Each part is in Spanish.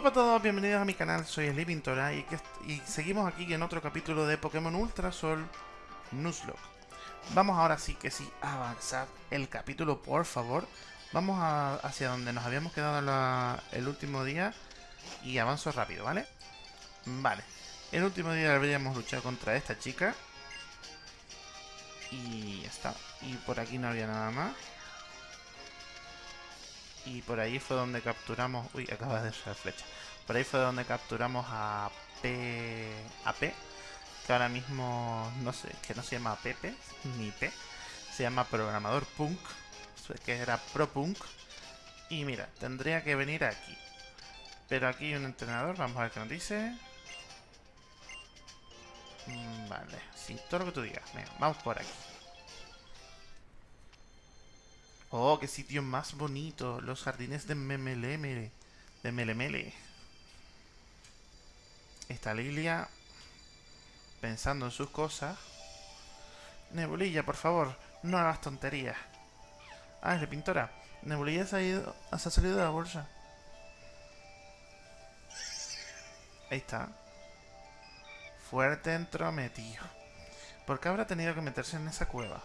Hola a todos, bienvenidos a mi canal, soy Sly Pintora y, seguimos aquí en otro capítulo de Pokémon Ultra Sol Nuzlocke. Vamos ahora sí que sí a avanzar el capítulo, por favor. Vamos hacia donde nos habíamos quedado el último día y avanzo rápido, ¿vale? Vale, el último día habríamos luchado contra esta chica y ya está. Y por aquí no había nada más. Y por ahí fue donde capturamos... Uy, acaba de ser flecha. Por ahí fue donde capturamos a P... A P. Que ahora mismo no sé, que no se llama Pepe ni P. Se llama Programador Punk. Que era Pro Punk. Y mira, tendría que venir aquí. Pero aquí hay un entrenador, vamos a ver qué nos dice. Mm, vale, sin todo lo que tú digas. Venga, vamos por aquí. Oh, qué sitio más bonito. Los jardines de Memeleme. De Melemele. Está Lilia pensando en sus cosas. Nebulilla, por favor, no hagas tonterías. Ah, es la pintora. Nebulilla se ha, ido, se ha salido de la bolsa. Ahí está. Fuerte entrometido. ¿Por qué habrá tenido que meterse en esa cueva?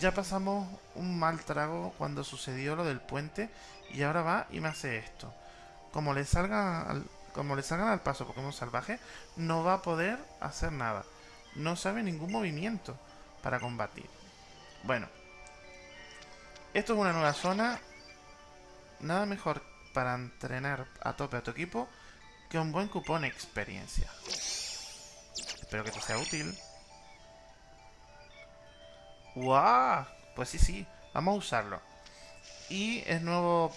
Ya pasamos un mal trago cuando sucedió lo del puente y ahora va y me hace esto. Como le salga al, como le salgan al paso Pokémon salvaje, no va a poder hacer nada. No sabe ningún movimiento para combatir. Bueno. Esto es una nueva zona. Nada mejor para entrenar a tope a tu equipo que un buen cupón experiencia. Espero que te sea útil. ¡Guau! Pues sí, sí. Vamos a usarlo. Y es nuevo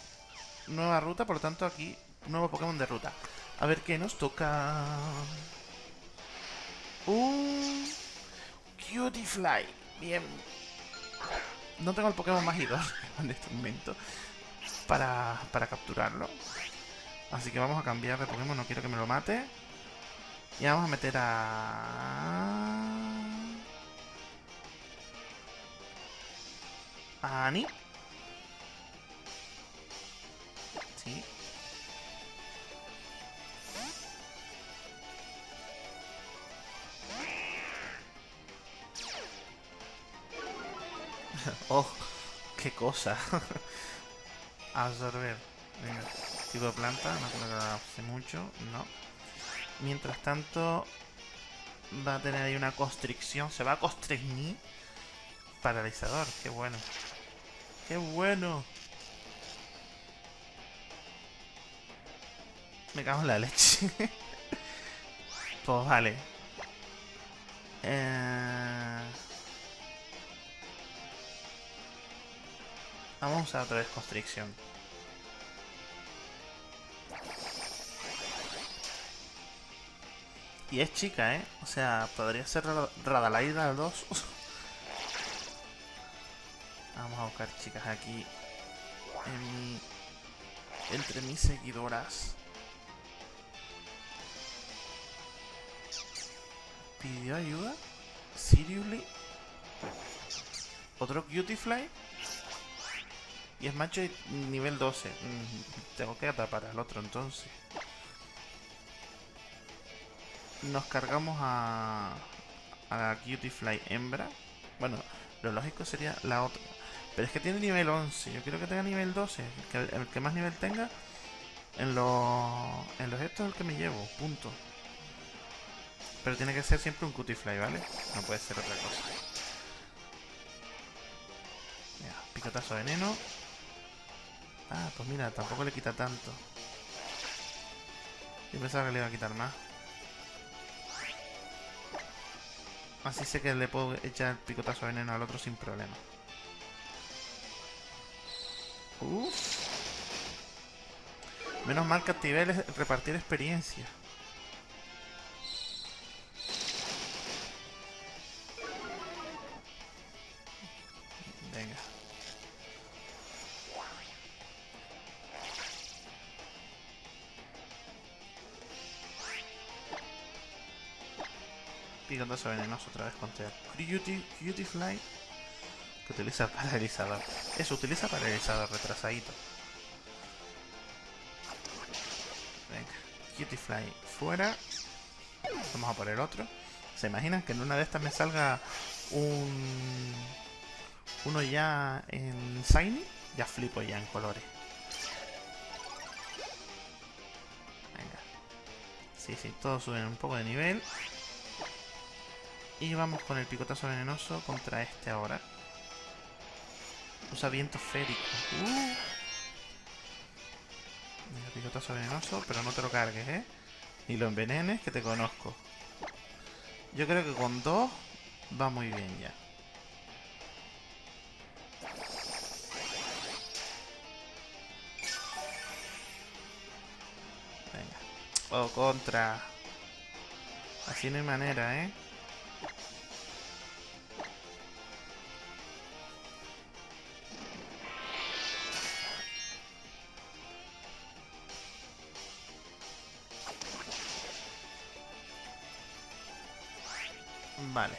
nueva ruta, por lo tanto aquí nuevo Pokémon de ruta. A ver qué nos toca. Un Cutie Bien. No tengo el Pokémon más en este momento para, para capturarlo. Así que vamos a cambiar de Pokémon, no quiero que me lo mate. Y vamos a meter a... Ani. Sí. oh, qué cosa. Absorber. Venga, tipo de planta, no creo que hace mucho, no. Mientras tanto, va a tener ahí una constricción, se va a constreñir. Paralizador, qué bueno. ¡Qué bueno! Me cago en la leche. pues vale. Eh... Vamos a usar otra vez constricción. Y es chica, ¿eh? O sea, podría ser Radalaida 2. Vamos a buscar chicas aquí entre mis seguidoras. ¿Pidió ayuda? ¿Seriously? ¿Otro Cutifly? Y es macho nivel 12. Mm, tengo que atrapar al otro entonces. Nos cargamos a, a la Cutifly hembra. Bueno, lo lógico sería la otra. Pero es que tiene nivel 11. Yo quiero que tenga nivel 12. El que, más nivel tenga en los, en los estos es el que me llevo. Punto. Pero tiene que ser siempre un cutifly, ¿vale? No puede ser otra cosa. Mira, picotazo de veneno. Ah, pues mira, tampoco le quita tanto. Yo pensaba que le iba a quitar más. Así sé que le puedo echar el picotazo de veneno al otro sin problema. Uf. Menos mal que activé repartir experiencia. Venga. Picantazo venenoso otra vez contra Cutie, Cutie Fly que utiliza paralizador. Eso, utiliza paralizador, retrasadito. Cutifly fuera. Vamos a por el otro. ¿Se imaginan que en una de estas me salga un... Uno ya en Shiny? Ya flipo ya en colores. Venga. Sí, sí, todos suben un poco de nivel. Y vamos con el picotazo venenoso contra este ahora. Usa viento férico. Uh. picotazo venenoso, pero no te lo cargues, ¿eh? Ni lo envenenes, que te conozco. Yo creo que con dos va muy bien ya. Venga. Oh, contra. Así no hay manera, ¿eh? Vale.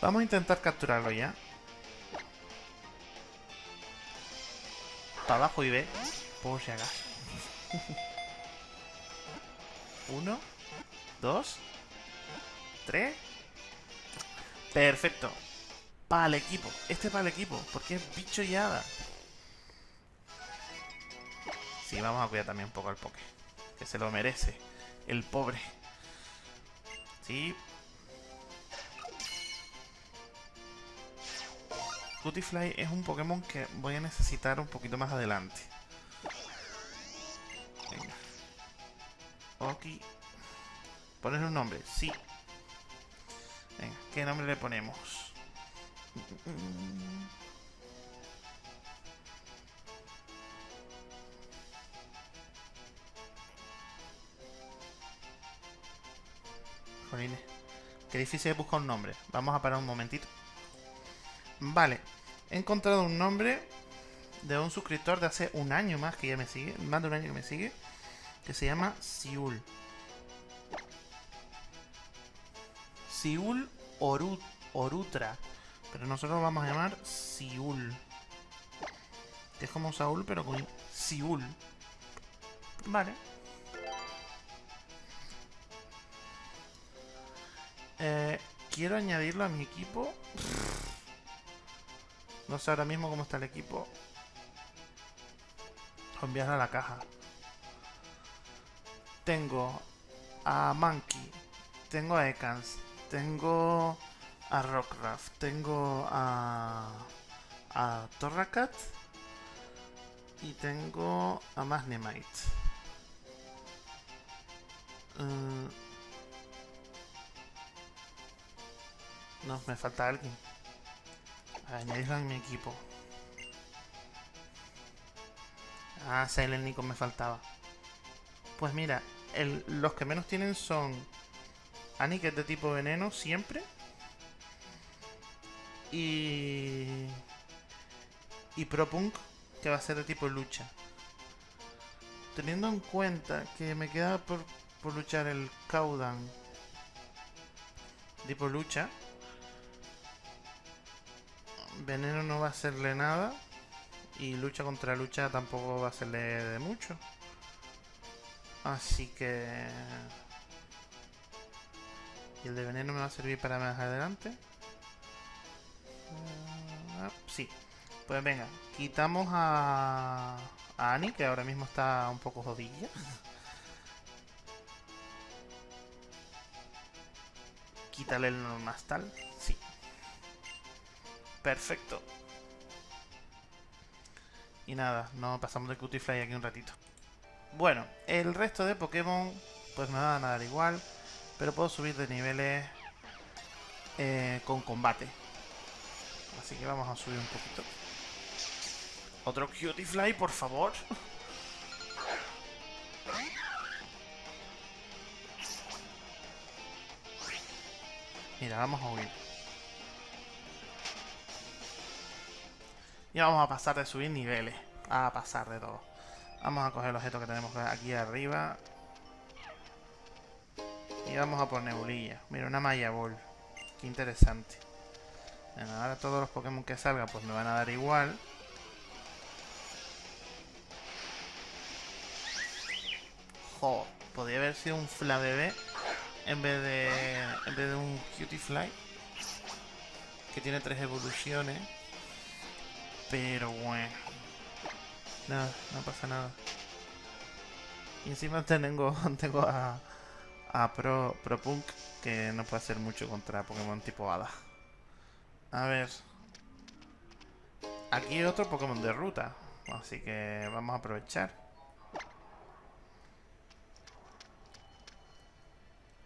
Vamos a intentar capturarlo ya. Para abajo y ve. Por si acaso. Uno. Dos. Tres. Perfecto. Para el equipo. Este para el equipo. Porque es bicho y hada. Sí, vamos a cuidar también un poco al poke. Que se lo merece. El pobre. Sí, Cutifly es un Pokémon que voy a necesitar un poquito más adelante. Venga. Ok. Poner un nombre, sí. Venga, ¿qué nombre le ponemos? Jolines. Qué difícil es buscar un nombre. Vamos a parar un momentito. Vale, he encontrado un nombre de un suscriptor de hace un año más que ya me sigue, más de un año que me sigue, que se llama Siul. Siul Orutra, pero nosotros vamos a llamar Siul. Que es como Saúl, pero con Siul. Vale. Eh, quiero añadirlo a mi equipo. No sé ahora mismo cómo está el equipo. O a la caja. Tengo a Monkey. Tengo a Ekans. Tengo a Rockruff. Tengo a... A Torracat. Y tengo a Magnemite. Uh, no, me falta alguien. Añadirlo en mi equipo. Ah, Nico me faltaba. Pues mira, los que menos tienen son Annie, es de tipo veneno, siempre. Y... Y Propunk, que va a ser de tipo lucha. Teniendo en cuenta que me queda por, por luchar el Caudan tipo lucha, Veneno no va a hacerle nada. Y lucha contra lucha tampoco va a hacerle de mucho. Así que... Y el de veneno me va a servir para más adelante. Ah, sí. Pues venga, quitamos a, a Annie, que ahora mismo está un poco jodilla. Quítale el normal. Perfecto. Y nada, nos pasamos de Cutifly aquí un ratito. Bueno, el resto de Pokémon pues me van a dar igual, pero puedo subir de niveles eh, con combate. Así que vamos a subir un poquito. Otro Cutifly, por favor. Mira, vamos a huir. Y vamos a pasar de subir niveles. A pasar de todo. Vamos a coger el objeto que tenemos aquí arriba. Y vamos a por nebulilla. Mira, una Maya Ball. Qué interesante. Bueno, ahora todos los Pokémon que salgan pues me van a dar igual. Jo, podría haber sido un Flabébé en vez de en vez de un Cutie Fly que tiene tres evoluciones. Pero bueno. Nada, no pasa nada. Y encima tengo, tengo a, a Pro, Pro Punk que no puede hacer mucho contra Pokémon tipo Hada. A ver. Aquí hay otro Pokémon de ruta. Así que vamos a aprovechar.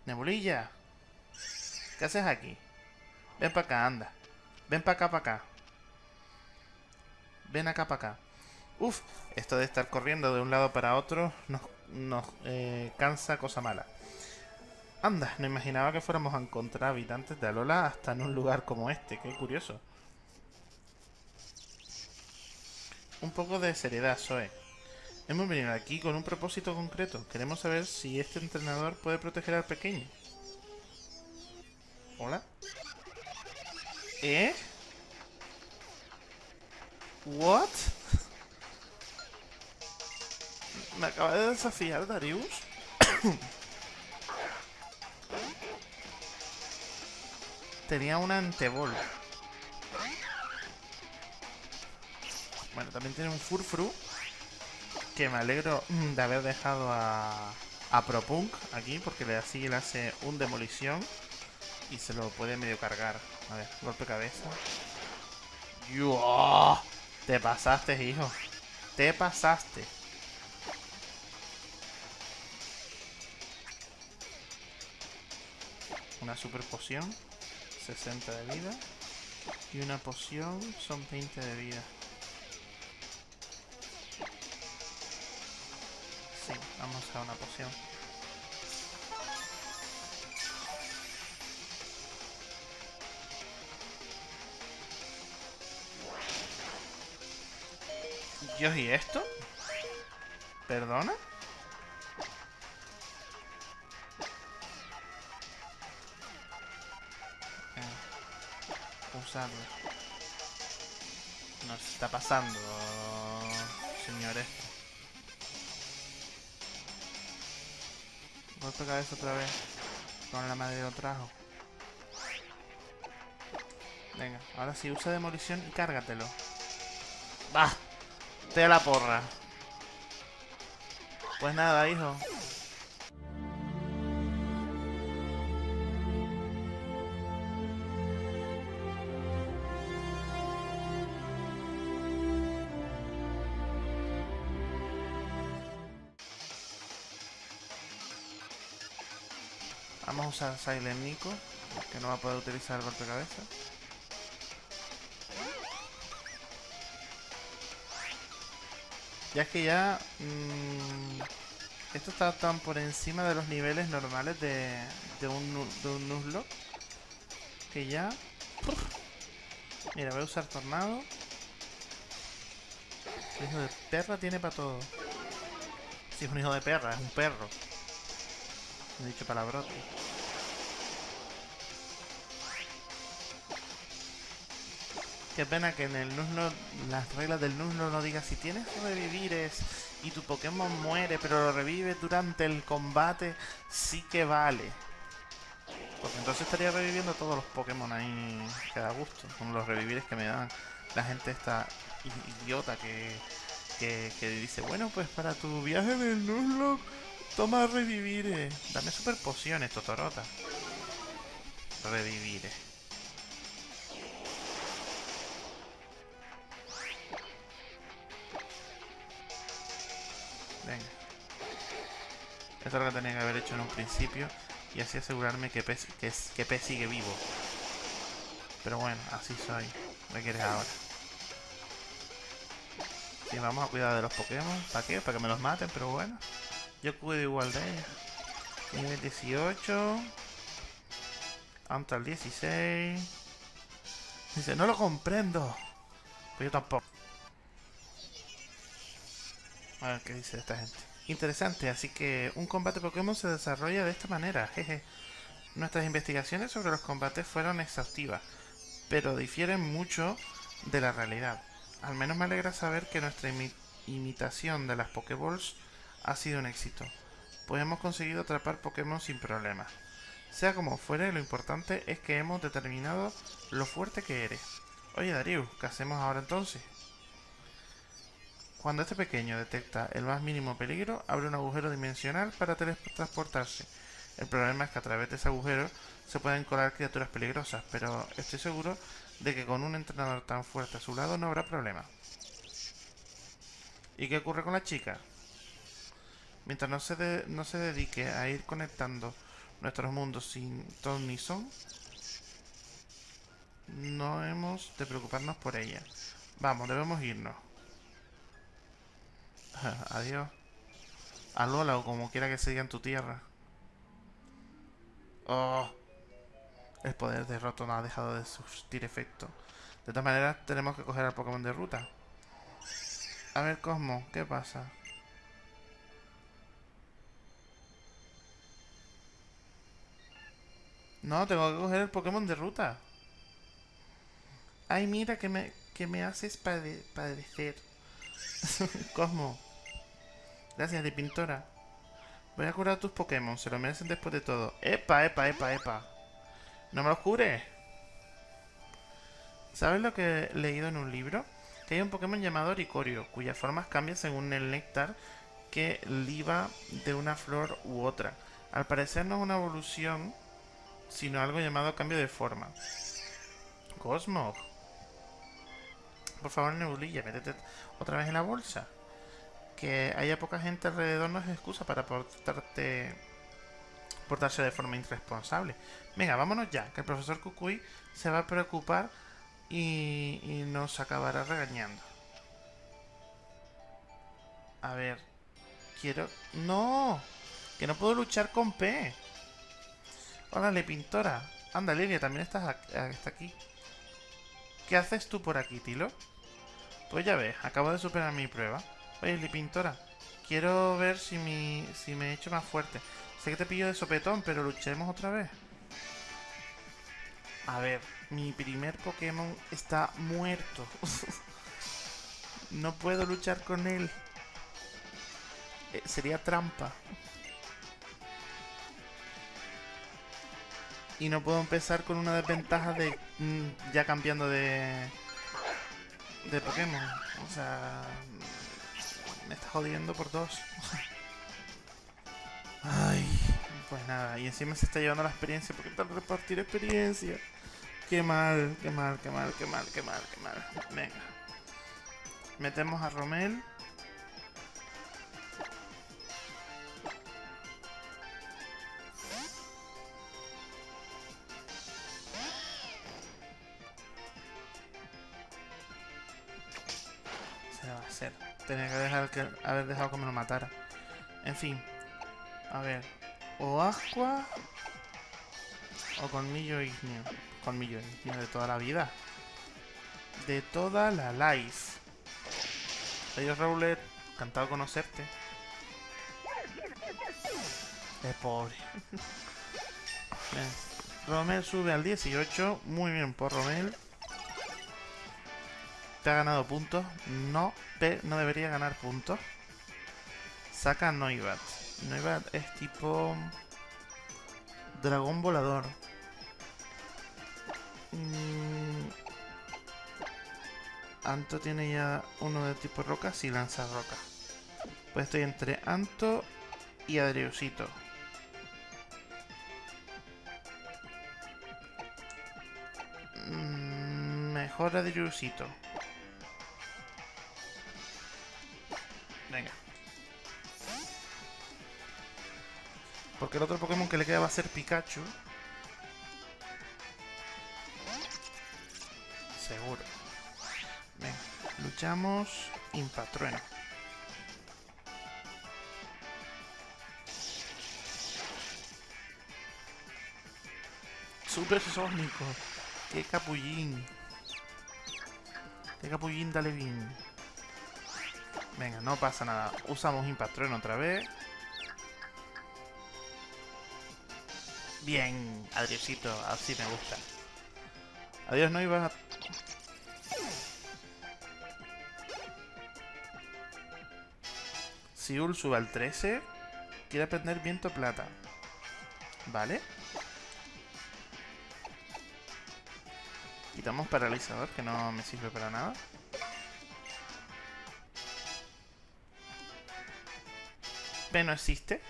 Nebulilla. ¿Qué haces aquí? Ven para acá, anda. Ven para acá, para acá. Ven acá, para acá. Uf, esto de estar corriendo de un lado para otro nos, nos eh, cansa cosa mala. Anda, no imaginaba que fuéramos a encontrar habitantes de Alola hasta en un lugar como este. Qué curioso. Un poco de seriedad, Zoe. Hemos venido aquí con un propósito concreto. Queremos saber si este entrenador puede proteger al pequeño. ¿Hola? ¿Eh? ¿What? ¿Me acaba de desafiar Darius? Tenía una antebol. Bueno, también tiene un Furfru. Que me alegro de haber dejado a, a Propunk aquí, porque así le hace un demolición y se lo puede medio cargar. A ver, golpe cabeza. ¡Yo! Te pasaste, hijo. Te pasaste. Una super poción. 60 de vida. Y una poción son 20 de vida. Sí, vamos a una poción. Dios, ¿y esto? ¿Perdona? Eh, usarlo. Nos está pasando, señores. Golpe cabeza otra vez. Con la madre lo trajo. Venga, ahora sí, usa demolición y cárgatelo. ¡Bah! Te la porra. Pues nada, hijo. Vamos a usar Silent Nico, que no va a poder utilizar el golpe cabeza. Ya es que ya... Mmm, esto está tan por encima de los niveles normales de, de un, de un Nuzlocke. Que ya... Mira, voy a usar Tornado. El hijo de perra tiene para todo. Si es un hijo de perra, es un perro. he dicho palabrote. Qué pena que en el Nuzlocke, las reglas del Nuzlocke no diga si tienes revivires y tu Pokémon muere, pero lo revive durante el combate, sí que vale. Porque entonces estaría reviviendo todos los Pokémon ahí que da gusto, con los revivires que me dan la gente esta idiota que, que, que dice, bueno, pues para tu viaje del Nuzlocke, toma revivires. Dame super pociones, Totorota. Revivires. Tenía que haber hecho en un principio. Y así asegurarme que P, que, que sigue vivo. Pero bueno, así soy. ¿Qué quieres ahora? Sí, vamos a cuidar de los Pokémon. ¿Para qué? Para que me los maten, pero bueno. Yo cuido igual de ellos. Nivel 18. Hasta el 16. Dice, no lo comprendo. Pues yo tampoco. A ver qué dice esta gente. Interesante, así que un combate Pokémon se desarrolla de esta manera. Jeje. Nuestras investigaciones sobre los combates fueron exhaustivas, pero difieren mucho de la realidad. Al menos me alegra saber que nuestra imi imitación de las Pokéballs ha sido un éxito. pues hemos conseguido atrapar Pokémon sin problemas. Sea como fuere, lo importante es que hemos determinado lo fuerte que eres. Oye Darius, ¿qué hacemos ahora entonces? Cuando este pequeño detecta el más mínimo peligro, abre un agujero dimensional para teletransportarse. El problema es que a través de ese agujero se pueden colar criaturas peligrosas, pero estoy seguro de que con un entrenador tan fuerte a su lado no habrá problema. ¿Y qué ocurre con la chica? Mientras no se, no se dedique a ir conectando nuestros mundos sin ton ni son, no hemos de preocuparnos por ella. Vamos, debemos irnos. Adiós. A Lola o como quiera que se diga en tu tierra. Oh. El poder de Roto no ha dejado de surtir efecto. De todas maneras, tenemos que coger al Pokémon de ruta. A ver, Cosmo, ¿qué pasa? No, tengo que coger el Pokémon de ruta. Ay, mira que me, que me haces padecer. Cosmo. Gracias, de pintora. Voy a curar tus Pokémon, se lo merecen después de todo. ¡Epa, epa, epa, epa! ¡No me los cures! ¿Sabes lo que he leído en un libro? Que hay un Pokémon llamado Ricorio, cuyas formas cambian según el néctar que liba de una flor u otra. Al parecer no es una evolución, sino algo llamado cambio de forma. Cosmo. Por favor, Nebulilla, métete otra vez en la bolsa que haya poca gente alrededor no es excusa para portarte portarse de forma irresponsable. Venga, vámonos ya, que el profesor Kukui se va a preocupar y, y nos acabará regañando. A ver, quiero... ¡No! Que no puedo luchar con P. Órale, pintora. Anda, Lilia, también estás está aquí. ¿Qué haces tú por aquí, Tilo? Pues ya ves, acabo de superar mi prueba. Oye, Pintora, quiero ver si, me he hecho más fuerte. Sé que te pillo de sopetón, pero luchemos otra vez. A ver, mi primer Pokémon está muerto. no puedo luchar con él. Eh, sería trampa. Y no puedo empezar con una desventaja de mm, ya cambiando de de Pokémon. O sea, me está jodiendo por dos. Ay, pues nada, y encima se está llevando la experiencia porque tal repartir experiencia. Qué mal, qué mal, qué mal, qué mal, qué mal, qué mal. Venga. Metemos a Romel. Se va a hacer. Tenía que, dejar que haber dejado que me lo matara. En fin. A ver. O Aqua. O Colmillo Igneo. Colmillo Igneo de toda la vida. De toda la life. Adiós, Rowlet. Encantado de conocerte. Es pobre. Romel sube al 18. Muy bien por Romel. Te ha ganado puntos. No, te, no debería ganar puntos. Saca Noibat. Noibat es tipo... Dragón volador. Mm, Anto tiene ya uno de tipo roca, si lanza roca. Pues estoy entre Anto y Adriusito. Mm, mejor Adriusito. Porque el otro Pokémon que le queda va a ser Pikachu. Seguro. Venga, luchamos Impatrueno. Super Sónico. Qué capullín. Qué capullín dale bien. Venga, no pasa nada. Usamos Impatron otra vez. Bien, Adriosito, así me gusta. Adiós, no iba a... Siul sube al 13. quiere aprender viento plata. Vale. Quitamos paralizador, que no me sirve para nada. P no existe.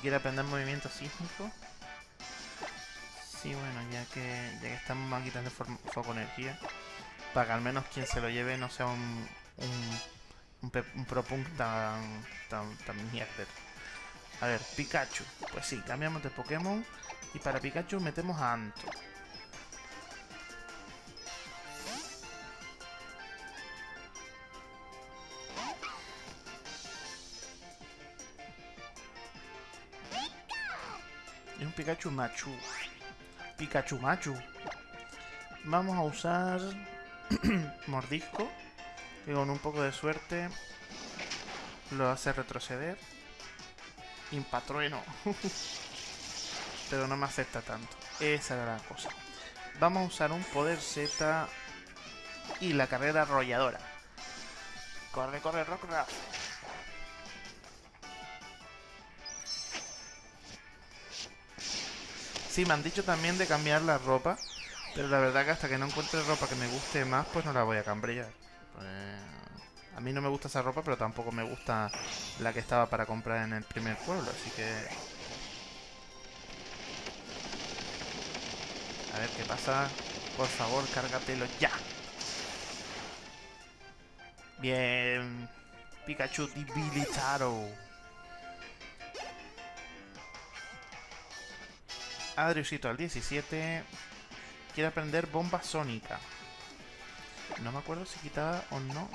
Quiere aprender movimiento sísmico. Sí, bueno, ya que, ya que estamos máquinas de foco energía. Para que al menos quien se lo lleve no sea un, un, un, un pro punk tan, tan, tan mierder. A ver, Pikachu. Pues sí, cambiamos de Pokémon. Y para Pikachu metemos a Anto. Pikachu Machu. Pikachu Machu. Vamos a usar Mordisco. Que con un poco de suerte lo hace retroceder. Impatrueno. Pero no me afecta tanto. Esa era la cosa. Vamos a usar un poder Z y la carrera arrolladora. Corre, corre, Rockruff. Sí, me han dicho también de cambiar la ropa. Pero la verdad que hasta que no encuentre ropa que me guste más, pues no la voy a cambiar. Pues, a mí no me gusta esa ropa, pero tampoco me gusta la que estaba para comprar en el primer pueblo, así que... A ver qué pasa. Por favor, cárgatelo ya. Bien. Pikachu debilitado. Adriusito al 17. Quiere aprender bomba sónica. No me acuerdo si quitaba o no.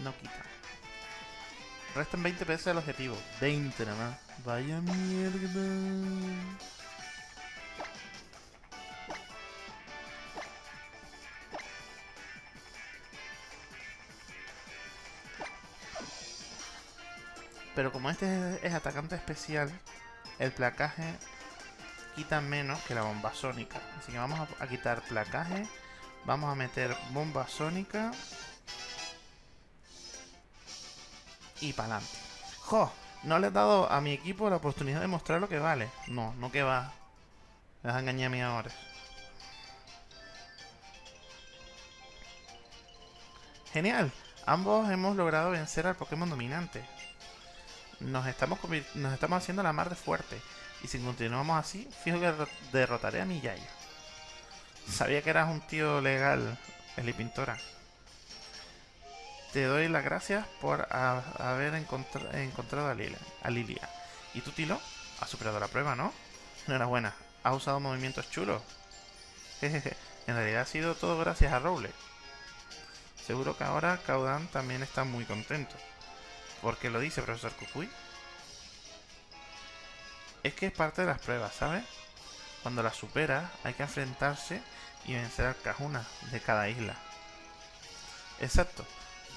No quita. Restan 20 pesos al objetivo. 20 nada más. Vaya mierda. Pero como este es atacante especial, el placaje quita menos que la bomba sónica. Así que vamos a, quitar placaje. Vamos a meter bomba sónica. Y para adelante. ¡Jo! No le he dado a mi equipo la oportunidad de mostrar lo que vale. No, no que va. Me vas a mí ahora. Genial. Ambos hemos logrado vencer al Pokémon dominante. Nos estamos, nos estamos haciendo la mar de fuerte. Y si continuamos así, fijo que derrotaré a mi Yayo. Sabía que eras un tío legal, Eli Pintora. Te doy las gracias por haber encontrado a Lilia, a Lilia. ¿Y tú, Tilo? Has superado la prueba, ¿no? Enhorabuena. Has usado movimientos chulos. Jejeje. En realidad ha sido todo gracias a Rowley. Seguro que ahora Caudan también está muy contento. ¿Por qué lo dice, profesor Cucuy? Es que es parte de las pruebas, ¿sabes? Cuando las supera, hay que enfrentarse y vencer al Cajuna de cada isla. Exacto,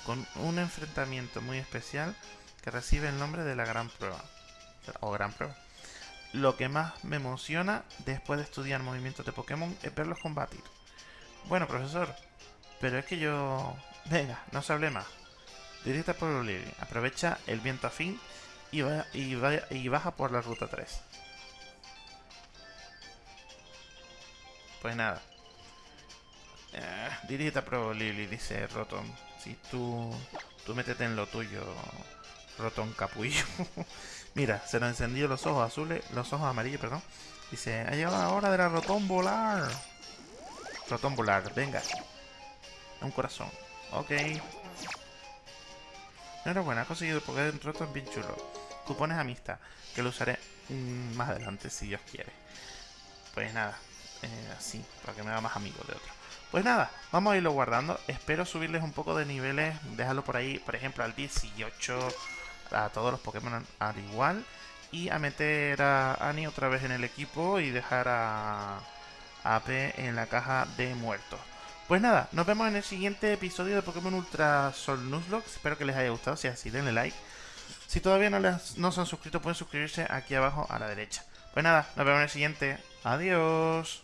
con un enfrentamiento muy especial que recibe el nombre de la Gran Prueba. O Gran Prueba. Lo que más me emociona después de estudiar movimientos de Pokémon es verlos combatir. Bueno, profesor, pero es que yo... Venga, no se hable más. Directa por. Aprovecha el viento afín y, y, baja por la ruta 3. Pues nada. Eh, dirita Pro Lily, dice Rotom. Si tú, tú métete en lo tuyo, Rotom Capullo. Mira, se nos encendió los ojos azules, los ojos amarillos, perdón. Dice, ha llegado la hora de la Rotom Volar. Rotom Volar, venga. Un corazón. Ok. Enhorabuena, has conseguido el un Rotom bien chulo. Cupones amistad, que lo usaré mm, más adelante si Dios quiere. Pues nada, eh, así, para que me haga más amigo de otro. Pues nada, vamos a irlo guardando. Espero subirles un poco de niveles, dejarlo por ahí, por ejemplo, al 18, a todos los Pokémon al igual. Y a meter a Annie otra vez en el equipo y dejar a, AP en la caja de muertos. Pues nada, nos vemos en el siguiente episodio de Pokémon Ultra Sol Nuzlocke. Espero que les haya gustado. Si es así, denle like. Si todavía no, les, no se han suscrito, pueden suscribirse aquí abajo a la derecha. Pues nada, nos vemos en el siguiente. Adiós.